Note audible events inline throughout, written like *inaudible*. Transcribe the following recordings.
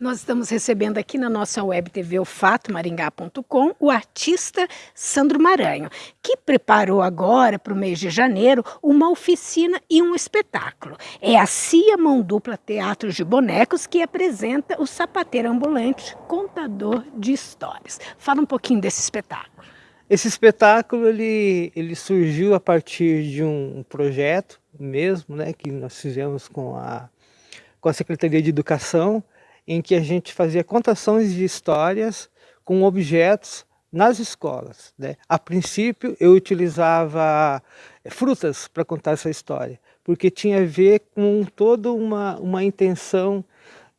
Nós estamos recebendo aqui na nossa web TV o Fato Maringá.com o artista Sandro Maranho, que preparou agora para o mês de janeiro uma oficina e um espetáculo. É a CIA Mão Dupla Teatro de Bonecos que apresenta o sapateiro ambulante, contador de histórias. Fala um pouquinho desse espetáculo. Esse espetáculo ele, ele surgiu a partir de um projeto mesmo, né, que nós fizemos com a, com a Secretaria de Educação, em que a gente fazia contações de histórias com objetos nas escolas. Né? A princípio, eu utilizava eh, frutas para contar essa história, porque tinha a ver com toda uma, uma intenção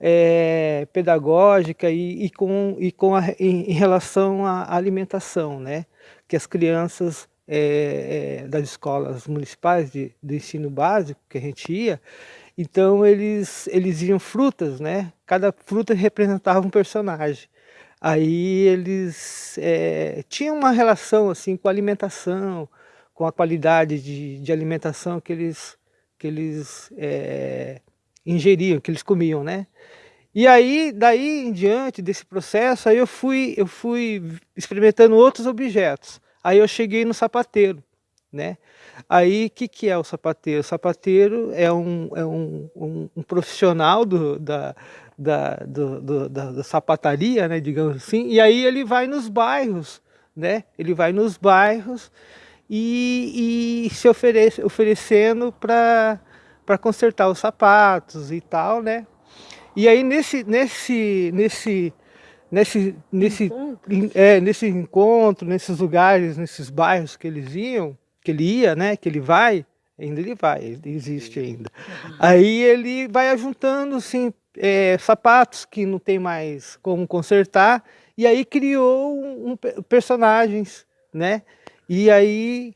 é, pedagógica e, e, com, e com a, em, em, relação à alimentação, né? que as crianças é, é, das escolas municipais de, de ensino básico que a gente ia, então eles, eles iam frutas, né? Cada fruta representava um personagem. Aí eles é, tinham uma relação assim com a alimentação, com a qualidade de, de alimentação que eles, que eles é, ingeriam, que eles comiam, né? E aí, daí em diante desse processo, aí eu fui, eu fui experimentando outros objetos. Aí eu cheguei no sapateiro, né? Aí, o que, que é o sapateiro? O sapateiro é um, é um, um, um profissional do, da, da, do, do, da, da, sapataria, né, digamos assim, e aí ele vai nos bairros, né? Ele vai nos bairros e, e se oferece, oferecendo para consertar os sapatos e tal, né? E aí nesse, nesse, nesse, nesse, nesse, encontro. É, nesse encontro, nesses lugares, nesses bairros que eles iam, que ele ia, né, que ele vai, ainda ele vai, ele existe ainda. Aí ele vai ajuntando assim, é, sapatos que não tem mais como consertar, e aí criou um, um, personagens, né? E aí,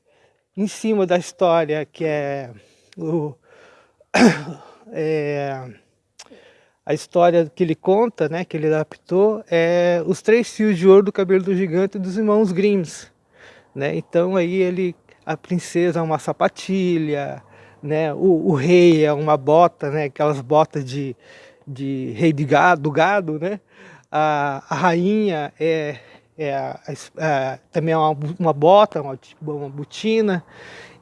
em cima da história que é, o, *coughs* é a história que ele conta, né, que ele adaptou, é os três fios de ouro do cabelo do gigante dos irmãos Grimms. Né? Então aí ele a princesa é uma sapatilha, né? o, o rei é uma bota, né? aquelas botas de, de rei de gado, do gado, né? a, a rainha é, é a, também é uma, uma bota, uma, uma botina,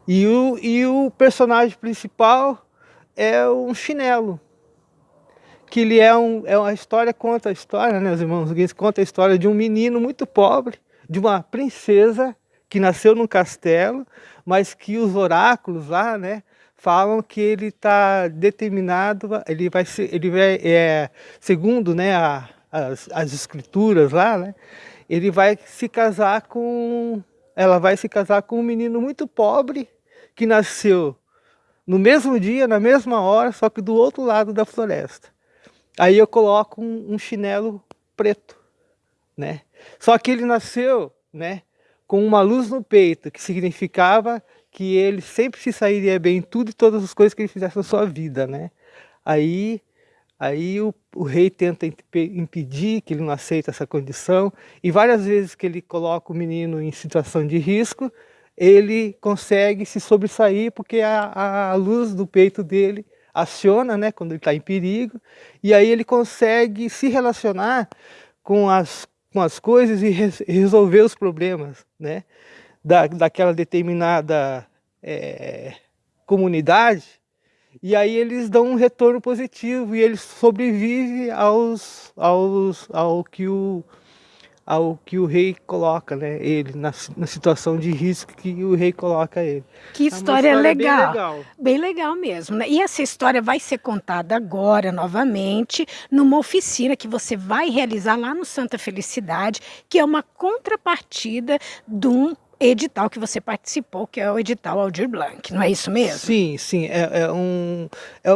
e o, e o personagem principal é um chinelo, que ele é, um, é uma história, conta a história, né, os irmãos Guinness conta a história de um menino muito pobre, de uma princesa que nasceu num castelo, mas que os oráculos lá, né, falam que ele está determinado, ele vai ser, ele vai, é, segundo, né, a, as, as escrituras lá, né, ele vai se casar com, ela vai se casar com um menino muito pobre que nasceu no mesmo dia, na mesma hora, só que do outro lado da floresta. Aí eu coloco um, um chinelo preto, né? Só que ele nasceu, né, com uma luz no peito, que significava que ele sempre se sairia bem em tudo e todas as coisas que ele fizesse na sua vida, né? Aí, aí o, o rei tenta impedir que ele não aceita essa condição e várias vezes que ele coloca o menino em situação de risco, ele consegue se sobressair porque a, a luz do peito dele aciona, né, quando ele está em perigo, e aí ele consegue se relacionar com as com as coisas e, resolver os problemas né, da, daquela determinada é, comunidade, e aí eles dão um retorno positivo e ele sobrevive aos, aos, ao que o ao que o rei coloca, né, ele, na, na situação de risco que o rei coloca ele. Que história, é história legal. Bem legal. Bem legal mesmo, né? E essa história vai ser contada agora, novamente, numa oficina que você vai realizar lá no Santa Felicidade, que é uma contrapartida de um edital que você participou, que é o edital Aldir Blanc, não é isso mesmo? Sim, sim, é, é um, é,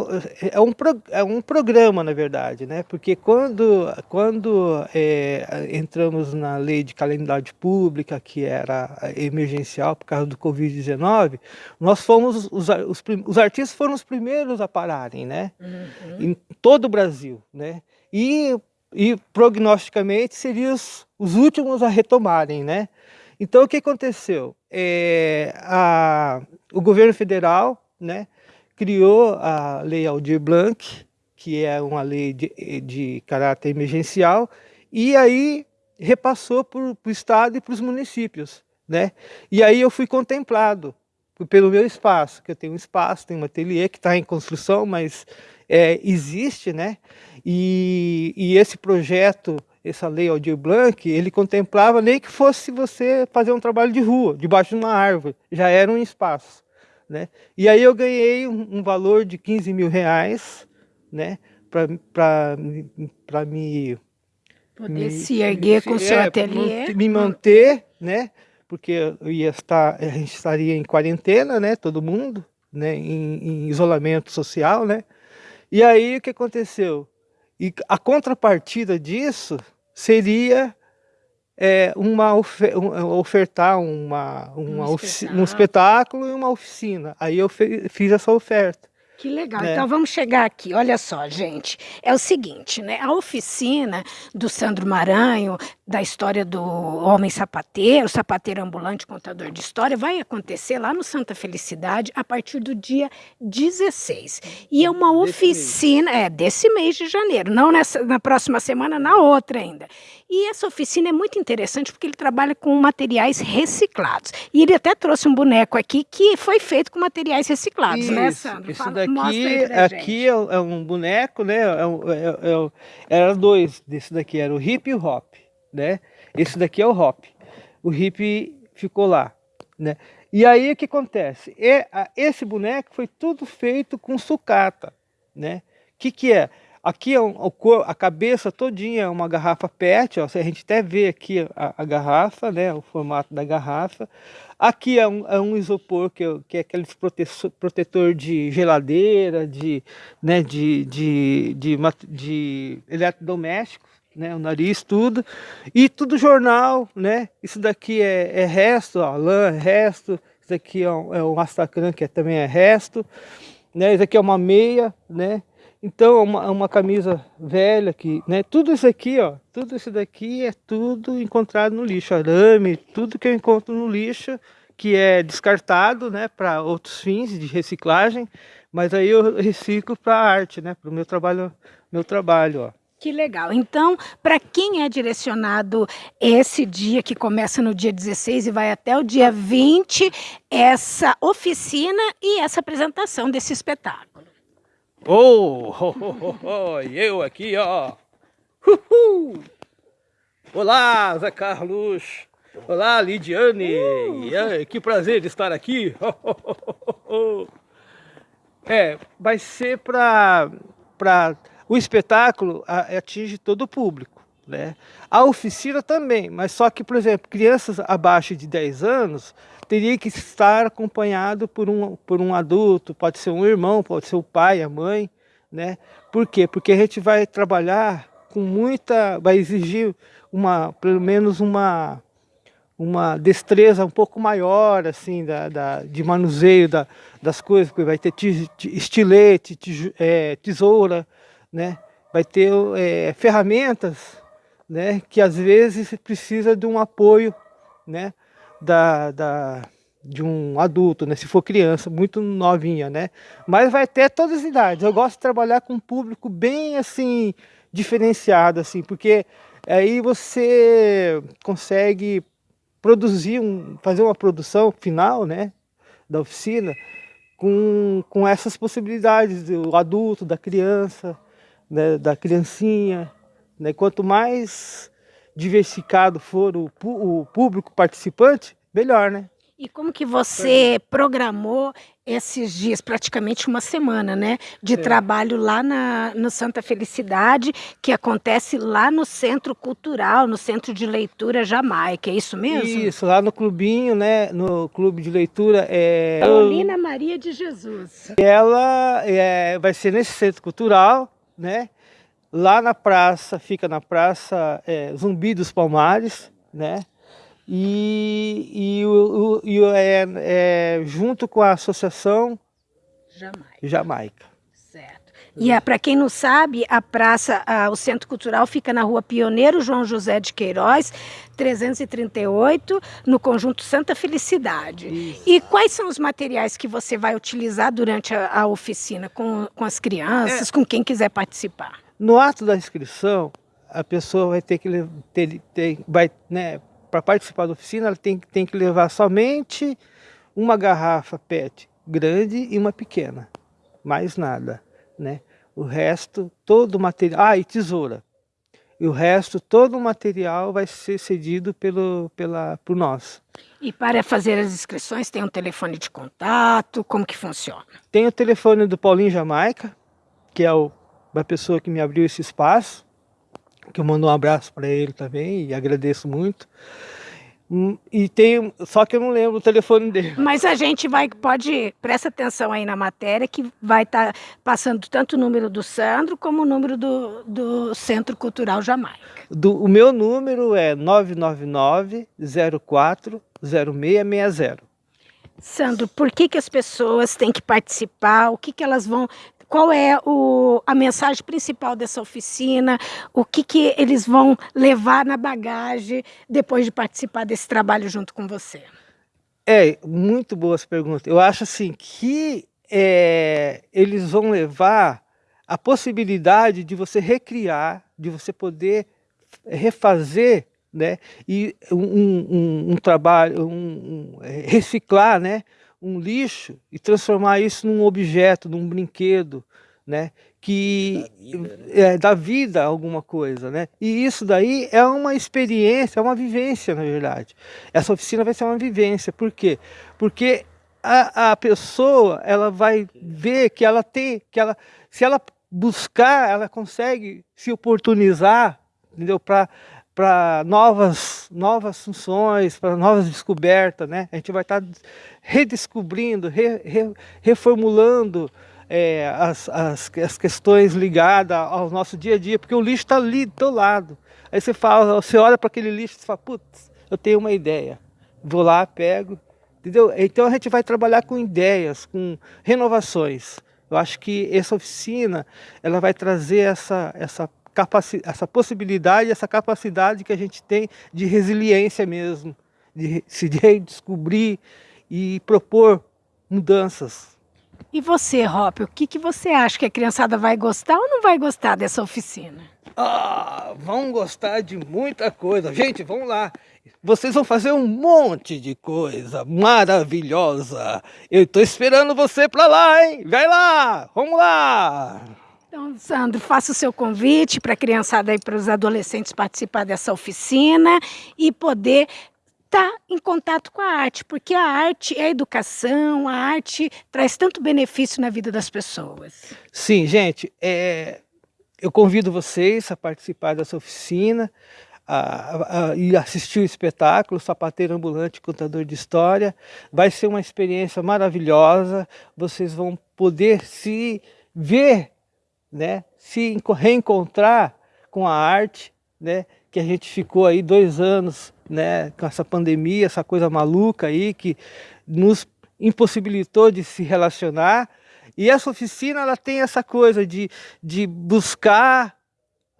é, um, é um programa, na verdade, né? porque quando, quando é, entramos na lei de calendário pública, que era emergencial por causa do Covid-19, nós fomos, os, os, os, artistas foram os primeiros a pararem, né? Uhum. em todo o Brasil, né? e, e prognosticamente seriam os, os últimos a retomarem, né? Então, o que aconteceu? É, a, o governo federal né, criou a Lei Aldir Blanc que é uma lei de, de caráter emergencial, e aí repassou para o Estado e para os municípios. Né? E aí eu fui contemplado pelo meu espaço, que eu tenho um espaço, tenho um ateliê que está em construção, mas é, existe, né? E, e, esse projeto, essa lei Aldir Blanc, ele contemplava nem que fosse você fazer um trabalho de rua, debaixo de uma árvore, já era um espaço, né? E aí eu ganhei um, um valor de 15 mil reais, né? Para me... Poder me, se erguer me, com o seu é, ateliê. Me manter, né? porque eu ia estar, a gente estaria em quarentena, né, todo mundo, né, em, em isolamento social, né, e aí o que aconteceu? E a contrapartida disso seria é, uma ofertar uma, uma um, espetáculo. um espetáculo e uma oficina. Aí eu fiz essa oferta. Que legal. Né? Então vamos chegar aqui. Olha só, gente. É o seguinte, né? A oficina do Sandro Maranho, da história do homem sapateiro, sapateiro ambulante, contador de história, vai acontecer lá no Santa Felicidade a partir do dia 16. E é uma desse oficina, mês. é, desse mês de janeiro, não nessa, na próxima semana, na outra ainda. E essa oficina é muito interessante porque ele trabalha com materiais reciclados. E ele até trouxe um boneco aqui que foi feito com materiais reciclados, né, Isso, né, Sandro? Isso Fala, daqui, aqui é, é, um boneco, né? É, um, é, é, era dois desse daqui, era o hip e o hop, né? Esse daqui é o hop. O hip ficou lá, né? E aí o que acontece? É, esse boneco foi tudo feito com sucata, né? O que, que é? Aqui é a cabeça todinha é uma garrafa PET, ó, a gente até vê aqui a, a, garrafa, né, o formato da garrafa. Aqui é um, é um isopor, que, é, que é aquele protetor, de geladeira, de, né, de, de, de, de, eletrodomésticos, né, o nariz, tudo. E tudo jornal, né? Isso daqui é, é resto, ó, lã é resto. Isso daqui é um, é um astacran, que é, também é resto. Né? Isso aqui é uma meia, né? Então, uma, uma camisa velha que, né? Tudo isso aqui, ó, tudo isso daqui é tudo encontrado no lixo, arame, tudo que eu encontro no lixo, que é descartado, né, para outros fins de reciclagem, mas aí eu reciclo para arte, né, para o meu trabalho, meu trabalho, ó. Que legal. Então, para quem é direcionado esse dia, que começa no dia 16 e vai até o dia 20, essa oficina e essa apresentação desse espetáculo? Oh, oh, oh, oh, eu aqui, ó. Uhul. Olá, Zé Carlos. Olá, Lidiane. Uh. Que prazer de estar aqui. *laughs* É, vai ser para... Pra... O espetáculo atinge todo o público. Né? A oficina também, mas só que, por exemplo, crianças abaixo de 10 anos teria que estar acompanhado por um, por um adulto, pode ser um irmão, pode ser o pai, a mãe, né? Por quê? Porque a gente vai trabalhar com muita, vai exigir uma, pelo menos uma, uma destreza um pouco maior, assim, da, da de manuseio da, das coisas, porque vai ter estilete, é, tesoura, né? Vai ter é, ferramentas, né? Que às vezes precisa de um apoio, né? Da, da, de um adulto, né? se for criança, muito novinha, né? Mas vai ter todas as idades. Eu gosto de trabalhar com um público bem assim, diferenciado, assim, porque aí você consegue produzir, um, fazer uma produção final, né? Da oficina, com, com essas possibilidades do adulto, da criança, né, da criancinha. Né? Quanto mais diversificado for o, o público participante, melhor, né? E como que você programou esses dias, praticamente uma semana, né, de Sim. trabalho lá na, no Santa Felicidade, que acontece lá no Centro Cultural, no Centro de Leitura Jamaica, é isso mesmo? Isso, lá no clubinho, né, no Clube de Leitura. É... Paulina Maria de Jesus. Ela é, vai ser nesse Centro Cultural, né, Lá na praça, fica na praça é, Zumbi dos Palmares, né? E, e, o, e é, é, junto com a associação Jamaica. Jamaica. Certo. E é, para quem não sabe, a praça, a, o Centro Cultural fica na rua Pioneiro João José de Queiroz, 338, no conjunto Santa Felicidade. Isso. E quais são os materiais que você vai utilizar durante a, a oficina com, com as crianças, é. com quem quiser participar? No ato da inscrição, a pessoa vai ter que ter, ter vai, né, para participar da oficina, ela tem, tem que levar somente uma garrafa PET grande e uma pequena, mais nada, né? O resto, todo o material, ah, e tesoura. E o resto, todo o material vai ser cedido pelo, pela, por nós. E para fazer as inscrições, tem um telefone de contato, como que funciona? Tem o telefone do Paulinho Jamaica, que é o, a pessoa que me abriu esse espaço, que eu mando um abraço para ele também e agradeço muito. Hum, e tem, só que eu não lembro o telefone dele. *laughs* Mas a gente vai, pode, presta atenção aí na matéria, que vai estar tá passando tanto o número do Sandro como o número do, do Centro Cultural Jamaica. Do, o meu número é 999 04 0660. Sandro, por que, que as pessoas têm que participar? O que, que elas vão qual é o, a mensagem principal dessa oficina, o que, que eles vão levar na bagagem depois de participar desse trabalho junto com você? É, muito boas perguntas. Eu acho assim que é, eles vão levar a possibilidade de você recriar, de você poder refazer né, e um, um, um trabalho, um, reciclar, né, um lixo e transformar isso num objeto, num brinquedo, né? Que da vida, né? é, dá vida a alguma coisa, né? E isso daí é uma experiência, é uma vivência, na verdade. Essa oficina vai ser uma vivência. Por quê? Porque a, a pessoa, ela vai ver que ela tem, que ela, se ela buscar, ela consegue se oportunizar, entendeu? Para para novas, novas funções, para novas descobertas, né? A gente vai estar tá redescobrindo, re, re, reformulando é, as, as, as questões ligadas ao nosso dia a dia, porque o lixo está ali do teu lado. Aí você fala, você olha para aquele lixo e fala, putz, eu tenho uma ideia. Vou lá, pego, entendeu? Então a gente vai trabalhar com ideias, com renovações. Eu acho que essa oficina, ela vai trazer essa, essa essa possibilidade, essa capacidade que a gente tem de resiliência mesmo, de se redescobrir e propor mudanças. E você, Rop, o que, que você acha que a criançada vai gostar ou não vai gostar dessa oficina? Ah, vão gostar de muita coisa. Gente, vamos lá. Vocês vão fazer um monte de coisa maravilhosa. Eu estou esperando você para lá, hein? Vai lá, vamos lá. Então, Sandro, faça o seu convite para a criançada e para os adolescentes participar dessa oficina e poder estar tá em contato com a arte, porque a arte é a educação, a arte traz tanto benefício na vida das pessoas. Sim, gente, é, eu convido vocês a participar dessa oficina a, e assistir o espetáculo Sapateiro Ambulante Contador de História. Vai ser uma experiência maravilhosa, vocês vão poder se ver né, se reencontrar com a arte, né, que a gente ficou aí dois anos né, com essa pandemia, essa coisa maluca aí que nos impossibilitou de se relacionar. E essa oficina ela tem essa coisa de, de buscar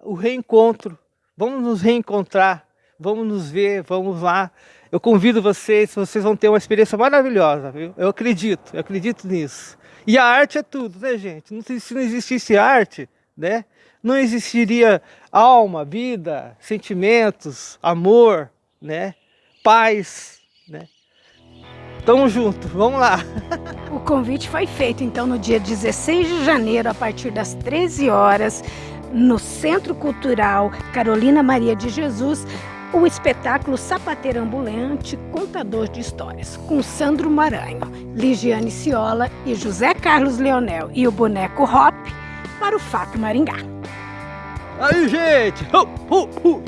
o reencontro. Vamos nos reencontrar, vamos nos ver, vamos lá. Eu convido vocês, vocês vão ter uma experiência maravilhosa, viu? Eu acredito, eu acredito nisso. E a arte é tudo, né, gente? Se não existisse arte, né? Não existiria alma, vida, sentimentos, amor, né? Paz, né? Tamo junto, vamos lá. *laughs* O convite foi feito então no dia 16 de janeiro, a partir das 13 horas, no Centro Cultural Carolina Maria de Jesus, o espetáculo Sapateiro Ambulante Contador de Histórias, com Sandro Maranho, Ligiane Ciola e José Carlos Leonel e o boneco Hop para o Fato Maringá. Aí, gente! Uh, uh, uh.